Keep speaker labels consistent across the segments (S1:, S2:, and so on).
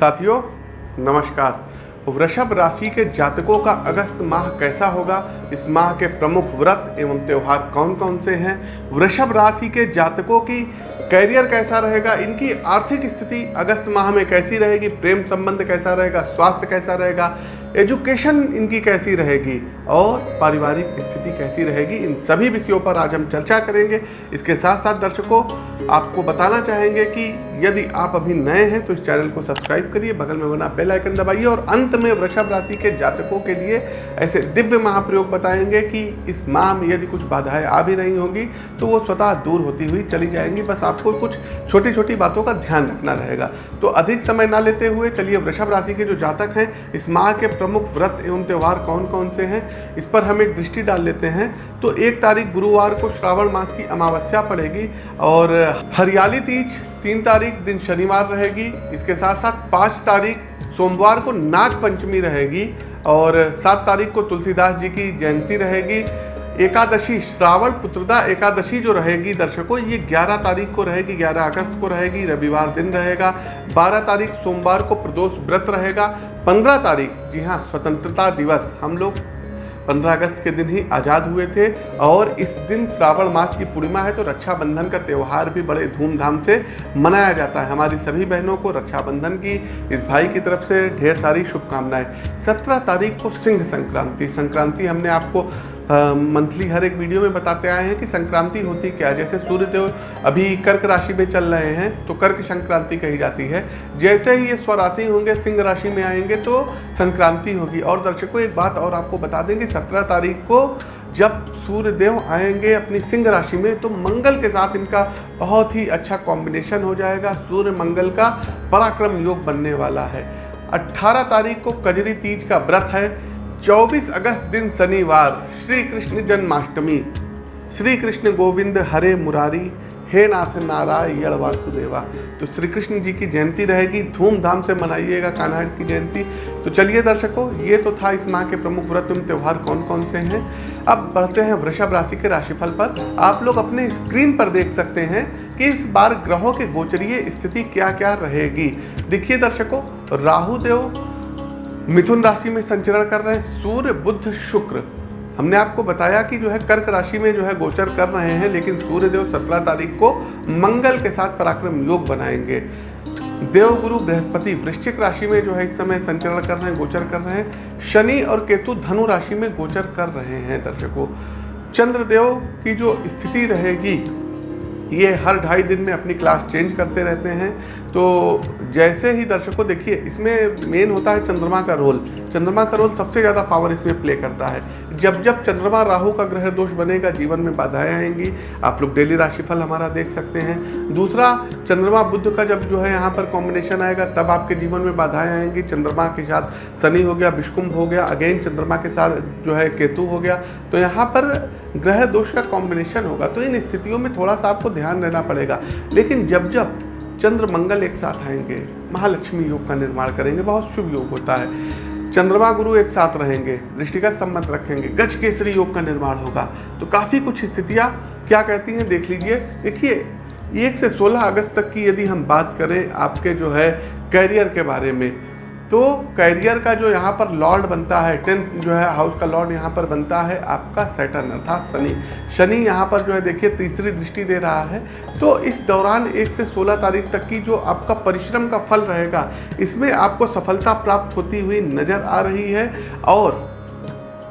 S1: साथियों, नमस्कार। वृषभ राशि के जातकों का अगस्त माह कैसा होगा? इस माह के प्रमुख व्रत एवं त्यौहार कौन कौन से हैं? वृषभ राशि के जातकों की कैरियर कैसा रहेगा? इनकी आर्थिक स्थिति अगस्त माह में कैसी रहेगी? प्रेम संबंध कैसा रहेगा? स्वास्थ्य कैसा रहेगा? एजुकेशन इनकी कैसी रहेगी और पारिवारिक स्थिति कैसी रहेगी, इन सभी विषयों पर आज हम चर्चा करेंगे। इसके साथ साथ दर्शकों, आपको बताना चाहेंगे कि यदि आप अभी नए हैं तो इस चैनल को सब्सक्राइब करिए, बगल में बना बेल आइकन दबाइए और अंत में वृषभ राशि के जातकों के लिए ऐसे दिव्य महाप्रयोग बताएँगे कि इस माह में यदि कुछ बाधाएँ आ भी रही होंगी तो वो स्वतः दूर होती हुई चली जाएँगी। बस आपको कुछ छोटी छोटी बातों का ध्यान रखना रहेगा। तो अधिक समय ना लेते हुए चलिए वृषभ राशि के जो जातक हैं, इस माह के प्रमुख व्रत एवं त्यौहार कौन कौन से हैं, इस पर हम एक दृष्टि डाल लेते हैं। तो एक तारीख गुरुवार को श्रावण मास की अमावस्या पड़ेगी और हरियाली तीज, तीन तारीख दिन शनिवार रहेगी, इसके साथ साथ पाँच तारीख सोमवार को नाग पंचमी रहेगी और सात तारीख को तुलसीदास जी की जयंती रहेगी। एकादशी, श्रावण पुत्रदा एकादशी जो रहेगी दर्शकों, ये 11 तारीख को रहेगी 11 अगस्त को रहेगी, रविवार दिन रहेगा 12 तारीख सोमवार को प्रदोष व्रत रहेगा 15 तारीख, जी हाँ स्वतंत्रता दिवस हम लोग 15 अगस्त के दिन ही आज़ाद हुए थे, और इस दिन श्रावण मास की पूर्णिमा है तो रक्षाबंधन का त्यौहार भी बड़े धूमधाम से मनाया जाता है। हमारी सभी बहनों को रक्षाबंधन की, इस भाई की तरफ़ से ढेर सारी शुभकामनाएँ। 17 तारीख को सिंह संक्रांति संक्रांति हमने आपको मंथली हर एक वीडियो में बताते आए हैं कि संक्रांति होती क्या जैसे सूर्यदेव अभी कर्क राशि में चल रहे हैं तो कर्क संक्रांति कही जाती है। जैसे ही ये स्वराशि होंगे, सिंह राशि में आएँगे तो संक्रांति होगी। और दर्शकों, एक बात और आपको बता देंगे सत्रह तारीख को जब सूर्यदेव आएँगे अपनी सिंह राशि में तो मंगल के साथ इनका बहुत ही अच्छा कॉम्बिनेशन हो जाएगा। सूर्य मंगल का पराक्रम योग बनने वाला है। 18 तारीख को कजरी तीज का व्रत है। 24 अगस्त दिन शनिवार श्री कृष्ण जन्माष्टमी। श्री कृष्ण गोविंद हरे मुरारी, हे नाथ नारायण वासुदेवा। तो श्री कृष्ण जी की जयंती रहेगी, धूमधाम से मनाइएगा कान्हा की जयंती। तो चलिए दर्शकों, ये तो था इस माह के प्रमुख व्रत एवं त्यौहार कौन कौन से हैं? अब बढ़ते हैं वृषभ राशि के राशिफल पर। आप लोग अपने स्क्रीन पर देख सकते हैं कि इस बार ग्रहों के गोचरीय स्थिति क्या क्या रहेगी। देखिए दर्शकों, राहु देव मिथुन राशि में संचरण कर रहे हैं, सूर्य बुद्ध शुक्र। हमने आपको बताया कि जो है कर्क राशि में जो है गोचर कर रहे हैं, लेकिन सूर्यदेव सत्रह तारीख को मंगल के साथ पराक्रम योग बनाएँगे। देवगुरु, बृहस्पति, वृश्चिक राशि में जो है इस समय संचरण कर रहे हैं, गोचर कर रहे हैं। शनि और केतु धनु राशि में गोचर कर रहे हैं दर्शकों। चंद्रदेव की जो स्थिति रहेगी, ये हर ढाई दिन में अपनी क्लास चेंज करते रहते हैं। तो जैसे ही दर्शकों देखिए, इसमें मेन होता है चंद्रमा का रोल चंद्रमा का रोल सबसे ज़्यादा पावर इसमें प्ले करता है। जब जब चंद्रमा राहु का ग्रह दोष बनेगा, जीवन में बाधाएँ आएँगी। आप लोग डेली राशिफल हमारा देख सकते हैं। दूसरा, चंद्रमा बुद्ध का जब जो है यहाँ पर कॉम्बिनेशन आएगा, तब आपके जीवन में बाधाएँ आएँगी। चंद्रमा के साथ शनि हो गया, विष्कुंभ हो गया अगेन चंद्रमा के साथ जो है केतु हो गया। तो यहाँ पर ग्रह दोष का कॉम्बिनेशन होगा। तो इन स्थितियों में थोड़ा सा आपको ध्यान देना पड़ेगा। लेकिन जब जब चंद्र मंगल एक साथ आएँगे, महालक्ष्मी योग का निर्माण करेंगे, बहुत शुभ योग होता है। चंद्रमा गुरु एक साथ रहेंगे, दृष्टिगत संबंध रखेंगे, गज केसरी योग का निर्माण होगा। तो काफ़ी कुछ स्थितियाँ क्या कहती हैं, देख लीजिए। देखिए, एक से 16 अगस्त तक की यदि हम बात करें आपके जो है, कैरियर के बारे में तो कैरियर का जो यहाँ पर लॉर्ड बनता है, टेंथ जो है, हाउस का लॉर्ड यहाँ पर बनता है आपका सेटन अर्थात शनि। शनि यहाँ पर जो है, देखिए, तीसरी दृष्टि दे रहा है। तो इस दौरान एक से सोलह तारीख तक की जो आपका परिश्रम का फल रहेगा, इसमें आपको सफलता प्राप्त होती हुई नज़र आ रही है और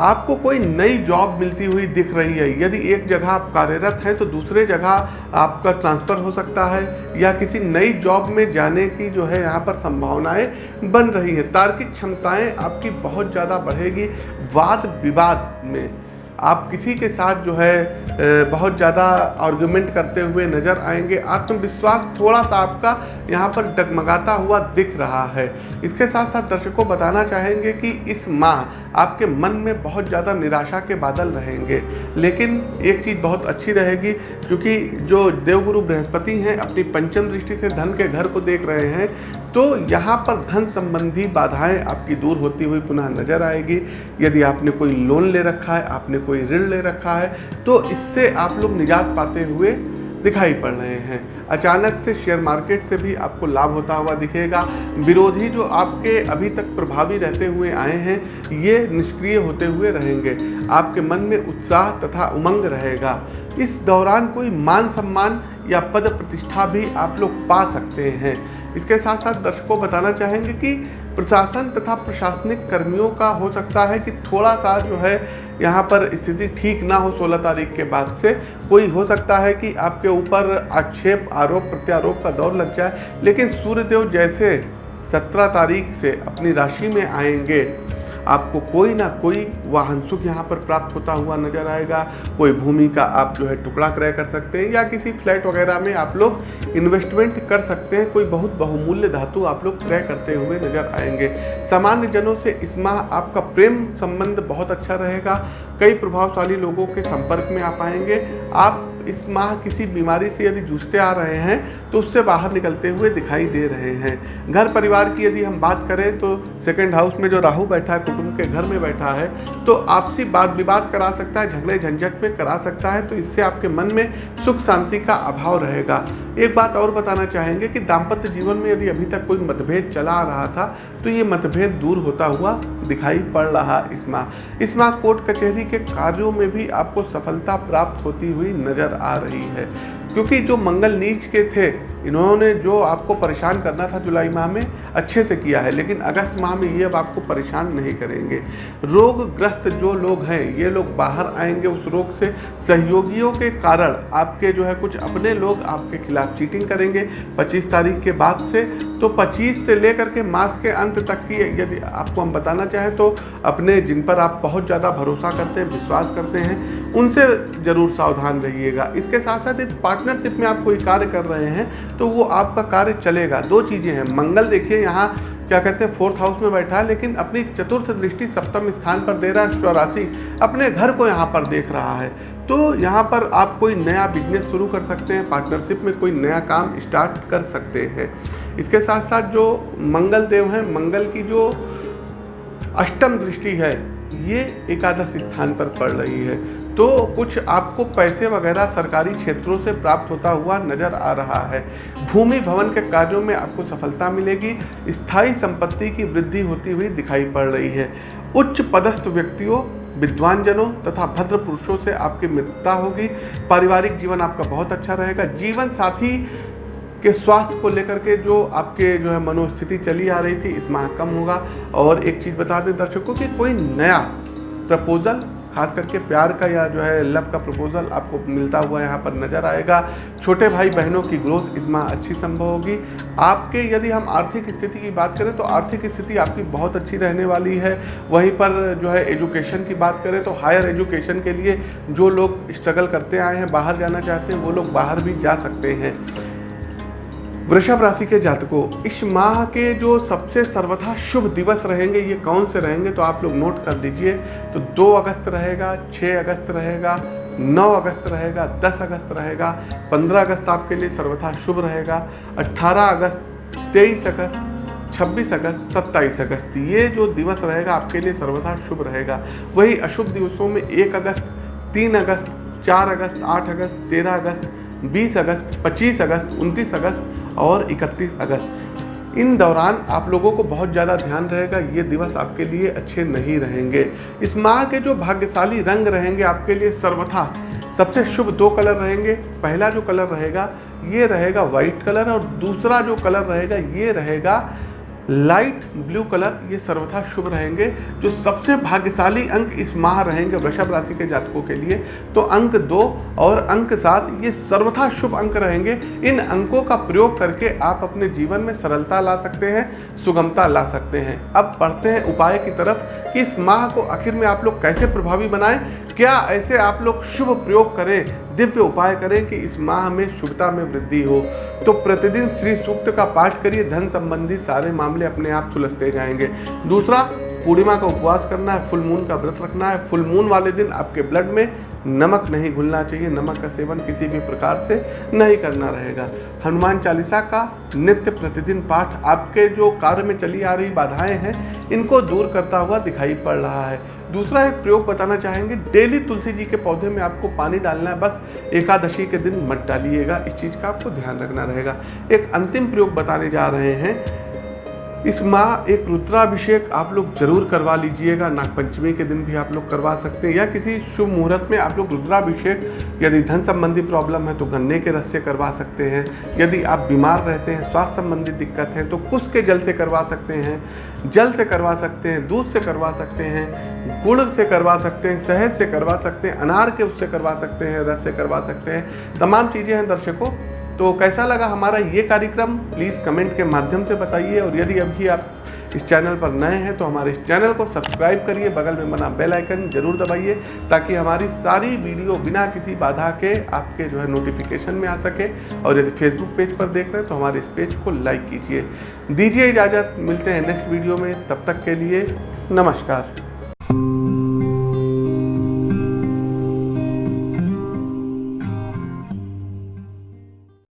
S1: आपको कोई नई जॉब मिलती हुई दिख रही है। यदि एक जगह आप कार्यरत हैं तो दूसरे जगह आपका ट्रांसफ़र हो सकता है, या किसी नई जॉब में जाने की जो है यहाँ पर संभावनाएँ बन रही हैं। तार्किक क्षमताएँ आपकी बहुत ज़्यादा बढ़ेगी। वाद विवाद में आप किसी के साथ जो है बहुत ज़्यादा आर्गूमेंट करते हुए नज़र आएँगे। आत्मविश्वास थोड़ा सा आपका यहाँ पर डगमगाता हुआ दिख रहा है। इसके साथ साथ दर्शकों बताना चाहेंगे कि इस माह आपके मन में बहुत ज़्यादा निराशा के बादल रहेंगे। लेकिन एक चीज़ बहुत अच्छी रहेगी, क्योंकि जो देवगुरु बृहस्पति हैं, अपनी पंचम दृष्टि से धन के घर को देख रहे हैं तो यहाँ पर धन संबंधी बाधाएँ आपकी दूर होती हुई पुनः नज़र आएगी। यदि आपने कोई लोन ले रखा है, आपने कोई ऋण ले रखा है तो इससे आप लोग निजात पाते हुए दिखाई पड़ रहे हैं। अचानक से शेयर मार्केट से भी आपको लाभ होता हुआ दिखेगा। विरोधी जो आपके अभी तक प्रभावी रहते हुए आए हैं, ये निष्क्रिय होते हुए रहेंगे। आपके मन में उत्साह तथा उमंग रहेगा। इस दौरान कोई मान सम्मान या पद प्रतिष्ठा भी आप लोग पा सकते हैं। इसके साथ साथ दर्शकों बताना चाहेंगे कि प्रशासन तथा प्रशासनिक कर्मियों का हो सकता है कि थोड़ा सा जो है यहाँ पर स्थिति ठीक ना हो 16 तारीख के बाद से। कोई हो सकता है कि आपके ऊपर आक्षेप, आरोप, प्रत्यारोप का दौर लग जाए, लेकिन सूर्यदेव जैसे 17 तारीख से अपनी राशि में आएँगे आपको कोई ना कोई वाहन सुख यहाँ पर प्राप्त होता हुआ नज़र आएगा। कोई भूमि का आप जो है टुकड़ा क्रय कर सकते हैं या किसी फ्लैट वगैरह में आप लोग इन्वेस्टमेंट कर सकते हैं। कोई बहुत बहुमूल्य धातु आप लोग क्रय करते हुए नज़र आएँगे। सामान्य जनों से इस माह आपका प्रेम संबंध बहुत अच्छा रहेगा। कई प्रभावशाली लोगों के संपर्क में आ पाएँगे आप इस माह किसी बीमारी से यदि जूझते आ रहे हैं तो उससे बाहर निकलते हुए दिखाई दे रहे हैं। घर परिवार की यदि हम बात करें तो सेकेंड हाउस में जो राहु बैठा है, कुटुंब के घर में बैठा है तो आपसी बात विवाद करा सकता है, झगड़े झंझट में करा सकता है तो इससे आपके मन में सुख शांति का अभाव रहेगा। एक बात और बताना चाहेंगे कि दाम्पत्य जीवन में यदि अभी तक कोई मतभेद चला आ रहा था तो ये मतभेद दूर होता हुआ दिखाई पड़ रहा इस माह। इस माह कोर्ट कचहरी के कार्यों में भी आपको सफलता प्राप्त होती हुई नज़र आ रही है। क्योंकि जो मंगल नीच के थे, इन्होंने जो आपको परेशान करना था जुलाई माह में, अच्छे से किया है, लेकिन अगस्त माह में ये अब आपको परेशान नहीं करेंगे। रोगग्रस्त जो लोग हैं, ये लोग बाहर आएँगे उस रोग से, सहयोगियों के कारण आपके जो है कुछ अपने लोग आपके खिलाफ चीटिंग करेंगे। 25 तारीख के बाद से तो 25 से लेकर के मास के अंत तक की यदि आपको हम बताना चाहें तो अपने जिन पर आप बहुत ज़्यादा भरोसा करते हैं, विश्वास करते हैं, उनसे ज़रूर सावधान रहिएगा। इसके साथ साथ एक पार्टनरशिप में आप कोई कार्य कर रहे हैं तो वो आपका कार्य चलेगा। दो चीज़ें हैं। मंगल देखिए, यहाँ क्या कहते हैं फोर्थ हाउस में बैठा है, लेकिन अपनी चतुर्थ दृष्टि सप्तम स्थान पर दे रहा है स्वराशि अपने घर को यहाँ पर देख रहा है। तो यहाँ पर आप कोई नया बिज़नेस शुरू कर सकते हैं पार्टनरशिप में कोई नया काम स्टार्ट कर सकते हैं। इसके साथ साथ जो मंगल देव हैं, मंगल की जो अष्टम दृष्टि है, ये एकादश स्थान पर पड़ रही है। तो कुछ आपको पैसे वगैरह सरकारी क्षेत्रों से प्राप्त होता हुआ नज़र आ रहा है। भूमि भवन के कार्यों में आपको सफलता मिलेगी, स्थायी संपत्ति की वृद्धि होती हुई दिखाई पड़ रही है। उच्च पदस्थ व्यक्तियों विद्वान जनों तथा भद्र पुरुषों से आपकी मित्रता होगी। पारिवारिक जीवन आपका बहुत अच्छा रहेगा। जीवन साथी के स्वास्थ्य को लेकर के जो आपके जो है मनोस्थिति चली आ रही थी इस माह कम होगा। और एक चीज़ बता दें दर्शकों कि, कोई नया प्रपोजल खास करके प्यार का या जो है लव का प्रपोजल आपको मिलता हुआ यहाँ पर नज़र आएगा। छोटे भाई बहनों की ग्रोथ इस माह अच्छी संभव होगी। आपके यदि हम आर्थिक स्थिति की बात करें तो आर्थिक स्थिति आपकी बहुत अच्छी रहने वाली है। वहीं पर जो है एजुकेशन की बात करें तो हायर एजुकेशन के लिए जो लोग स्ट्रगल करते आए हैं, बाहर जाना चाहते हैं, वो लोग बाहर भी जा सकते हैं। वृषभ राशि के जातकों, इस माह के जो सबसे सर्वथा शुभ दिवस रहेंगे, ये कौन से रहेंगे तो आप लोग नोट कर दीजिए। तो 2 अगस्त रहेगा 6 अगस्त रहेगा 9 अगस्त रहेगा 10 अगस्त रहेगा 15 अगस्त आपके लिए सर्वथा शुभ रहेगा 18 अगस्त 23 अगस्त 26 अगस्त 27 अगस्त, ये जो दिवस रहेगा आपके लिए सर्वथा शुभ रहेगा। वही अशुभ दिवसों में 1 अगस्त 3 अगस्त 4 अगस्त 8 अगस्त 13 अगस्त 20 अगस्त 25 अगस्त 29 अगस्त और 31 अगस्त। इन दौरान आप लोगों को बहुत ज़्यादा ध्यान रहेगा, ये दिवस आपके लिए अच्छे नहीं रहेंगे। इस माह के जो भाग्यशाली रंग रहेंगे आपके लिए सर्वथा। सबसे शुभ दो कलर रहेंगे, पहला जो कलर रहेगा, ये रहेगा वाइट कलर और दूसरा जो कलर रहेगा, ये रहेगा लाइट ब्लू कलर ये सर्वथा शुभ रहेंगे, जो सबसे भाग्यशाली अंक इस माह रहेंगे वृषभ राशि के जातकों के लिए। तो अंक दो और अंक सात, ये सर्वथा शुभ अंक रहेंगे। इन अंकों का प्रयोग करके आप अपने जीवन में सरलता ला सकते हैं, सुगमता ला सकते हैं। अब पढ़ते हैं उपाय की तरफ़। कि इस माह को आखिर में आप लोग कैसे प्रभावी बनाएँ? क्या ऐसे आप लोग शुभ प्रयोग करें, दिव्य उपाय करें कि इस माह में शुभता में वृद्धि हो? तो प्रतिदिन श्री सूक्त का पाठ करिए, धन संबंधी सारे मामले अपने आप सुलझते जाएँगे। दूसरा पूर्णिमा का उपवास करना है फुल मून का व्रत रखना है। फुल मून वाले दिन आपके ब्लड में नमक नहीं घुलना चाहिए। नमक का सेवन किसी भी प्रकार से नहीं करना रहेगा। हनुमान चालीसा का नित्य प्रतिदिन पाठ आपके जो कार्य में चली आ रही बाधाएँ हैं, इनको दूर करता हुआ दिखाई पड़ रहा है। दूसरा एक प्रयोग बताना चाहेंगे, डेली तुलसी जी के पौधे में आपको पानी डालना है, बस एकादशी के दिन मत डालिएगा। इस चीज़ का आपको ध्यान रखना रहेगा। एक अंतिम प्रयोग बताने जा रहे हैं इस माह एक रुद्राभिषेक आप लोग ज़रूर करवा लीजिएगा। नागपंचमी के दिन भी आप लोग करवा सकते हैं। या किसी शुभ मुहूर्त में आप लोग रुद्राभिषेक, यदि धन संबंधी प्रॉब्लम है तो गन्ने के रस से करवा सकते हैं। यदि आप बीमार रहते हैं, स्वास्थ्य संबंधी दिक्कत है तो कुश के जल से करवा सकते हैं। जल से करवा सकते हैं, दूध से करवा सकते हैं, गुड़ से करवा सकते हैं, शहद से करवा सकते हैं, अनार के उससे करवा सकते हैं, रस से करवा सकते हैं। तमाम चीज़ें हैं दर्शकों। तो कैसा लगा हमारा ये कार्यक्रम? प्लीज़ कमेंट के माध्यम से बताइए और यदि अभी आप इस चैनल पर नए हैं तो हमारे इस चैनल को सब्सक्राइब करिए, बगल में बना बेल आइकन ज़रूर दबाइए, ताकि हमारी सारी वीडियो बिना किसी बाधा के आपके जो है नोटिफिकेशन में आ सके। और यदि फेसबुक पेज पर देख रहे हैं तो हमारे इस पेज को लाइक कीजिए। दीजिए इजाज़त, मिलते हैं नेक्स्ट वीडियो में। तब तक के लिए नमस्कार।